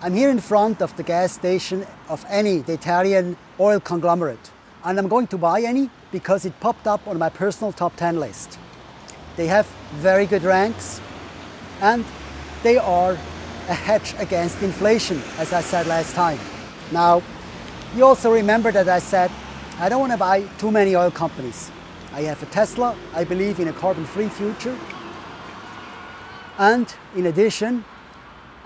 I'm here in front of the gas station of the Italian oil conglomerate. And I'm going to buy Eni because it popped up on my personal top 10 list. They have very good ranks and they are a hedge against inflation, as I said last time. Now, you also remember that I said I don't want to buy too many oil companies. I have a Tesla, I believe in a carbon-free future. And in addition,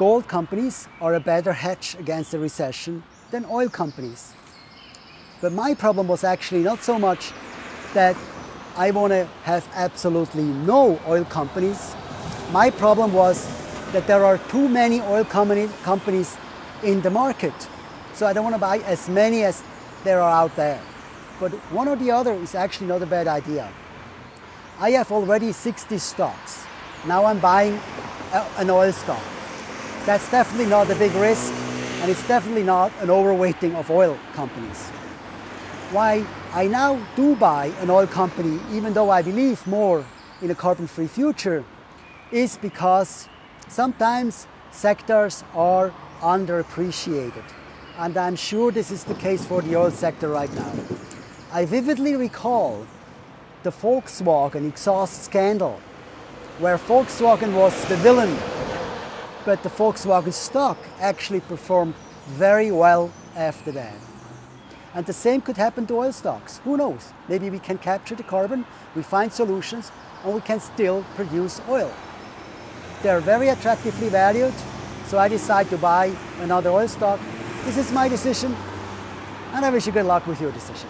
gold companies are a better hedge against the recession than oil companies. But my problem was actually not so much that I want to have absolutely no oil companies. My problem was that there are too many oil companies in the market. So I don't want to buy as many as there are out there. But one or the other is actually not a bad idea. I have already 60 stocks. Now I'm buying uh, an oil stock. That's definitely not a big risk and it's definitely not an overweighting of oil companies. Why I now do buy an oil company, even though I believe more in a carbon-free future, is because sometimes sectors are underappreciated. And I'm sure this is the case for the oil sector right now. I vividly recall the Volkswagen exhaust scandal, where Volkswagen was the villain, but the Volkswagen stock actually performed very well after that. And the same could happen to oil stocks. Who knows? Maybe we can capture the carbon, we find solutions, and we can still produce oil. They're very attractively valued, so I decide to buy another oil stock. This is my decision, and I wish you good luck with your decision.